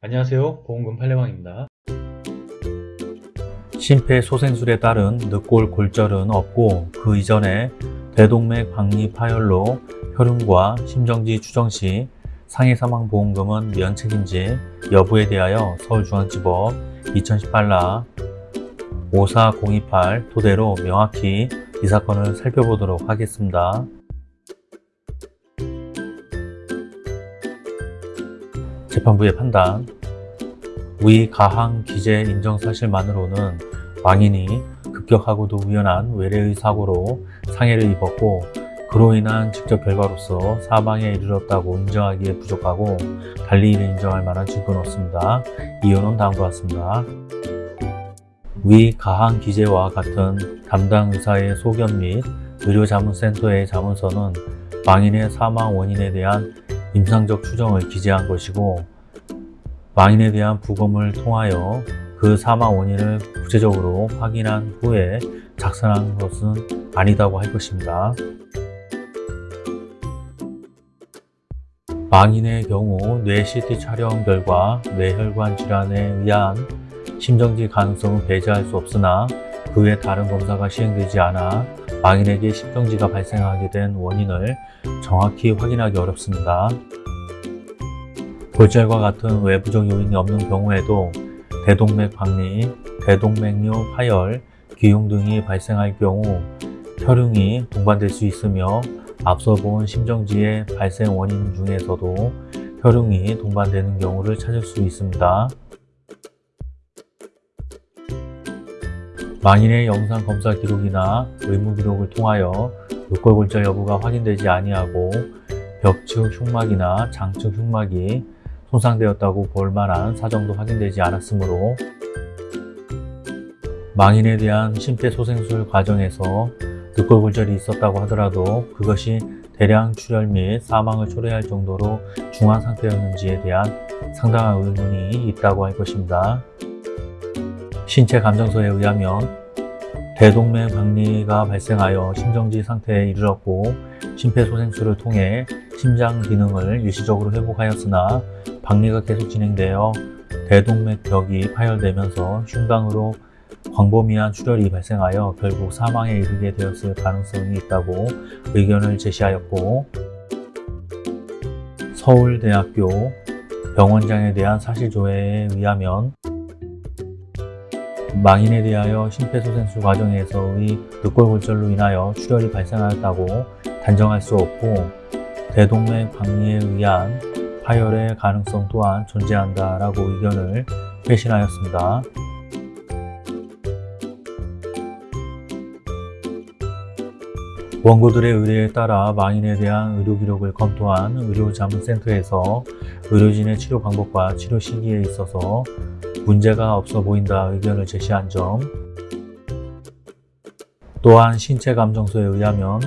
안녕하세요. 보험금 팔례방입니다. 심폐소생술에 따른 늑골 골절은 없고 그 이전에 대동맥 박리 파열로 혈흔과 심정지 추정 시 상해 사망 보험금은 면책인지 여부에 대하여 서울중앙지법 2018라 54028 토대로 명확히 이 사건을 살펴보도록 하겠습니다. 재판부의 판단 위 가항 기재 인정 사실만으로는 왕인이 급격하고도 우연한 외래의 사고로 상해를 입었고 그로 인한 직접 결과로서 사망에 이르렀다고 인정하기에 부족하고 달리 이를 인정할 만한 증거는 없습니다. 이유는 다음과 같습니다. 위 가항 기재와 같은 담당 의사의 소견 및 의료자문센터의 자문서는 망인의 사망 원인에 대한 임상적 추정을 기재한 것이고 망인에 대한 부검을 통하여 그 사망 원인을 구체적으로 확인한 후에 작성한 것은 아니다고 할 것입니다. 망인의 경우 뇌 CT 촬영 결과 뇌혈관 질환에 의한 심정지 가능성은 배제할 수 없으나 그 외 다른 검사가 시행되지 않아 망인에게 심정지가 발생하게 된 원인을 정확히 확인하기 어렵습니다. 골절과 같은 외부적 요인이 없는 경우에도 대동맥 박리, 대동맥류 파열, 기흉 등이 발생할 경우 혈흔이 동반될 수 있으며 앞서 본 심정지의 발생 원인 중에서도 혈흔이 동반되는 경우를 찾을 수 있습니다. 망인의 영상 검사 기록이나 의무 기록을 통하여 늑골골절 여부가 확인되지 아니하고 벽측 흉막이나 장측 흉막이 손상되었다고 볼 만한 사정도 확인되지 않았으므로 망인에 대한 심폐소생술 과정에서 늑골골절이 있었다고 하더라도 그것이 대량 출혈 및 사망을 초래할 정도로 중한 상태였는지에 대한 상당한 의문이 있다고 할 것입니다. 신체 감정서에 의하면 대동맥 박리가 발생하여 심정지 상태에 이르렀고 심폐소생술을 통해 심장 기능을 일시적으로 회복하였으나 박리가 계속 진행되어 대동맥벽이 파열되면서 흉강으로 광범위한 출혈이 발생하여 결국 사망에 이르게 되었을 가능성이 있다고 의견을 제시하였고 서울대학교 병원장에 대한 사실조회에 의하면 망인에 대하여 심폐소생술 과정에서의 늑골골절로 인하여 출혈이 발생하였다고 단정할 수 없고 대동맥 박리에 의한 파열의 가능성 또한 존재한다라고 의견을 회신하였습니다. 원고들의 의뢰에 따라 망인에 대한 의료 기록을 검토한 의료자문센터에서 의료진의 치료 방법과 치료 시기에 있어서 문제가 없어 보인다 의견을 제시한 점 또한 신체 감정서에 의하면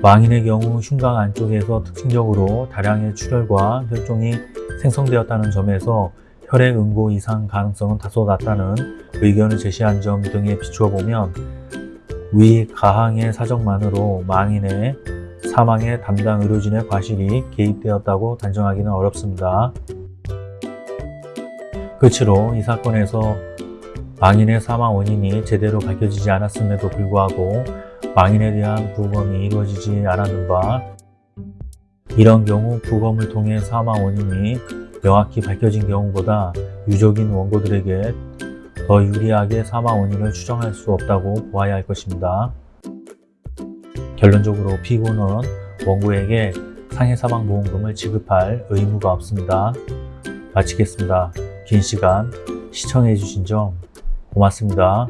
망인의 경우 흉곽 안쪽에서 특징적으로 다량의 출혈과 혈종이 생성되었다는 점에서 혈액 응고 이상 가능성은 다소 낮다는 의견을 제시한 점 등에 비추어 보면 위 가항의 사정만으로 망인의 사망에 담당 의료진의 과실이 개입되었다고 단정하기는 어렵습니다. 끝으로 이 사건에서 망인의 사망 원인이 제대로 밝혀지지 않았음에도 불구하고 망인에 대한 부검이 이루어지지 않았는 바 이런 경우 부검을 통해 사망 원인이 명확히 밝혀진 경우보다 유족인 원고들에게 더 유리하게 사망 원인을 추정할 수 없다고 보아야 할 것입니다. 결론적으로 피고는 원고에게 상해사망보험금을 지급할 의무가 없습니다. 마치겠습니다. 긴 시간 시청해 주신 점 고맙습니다.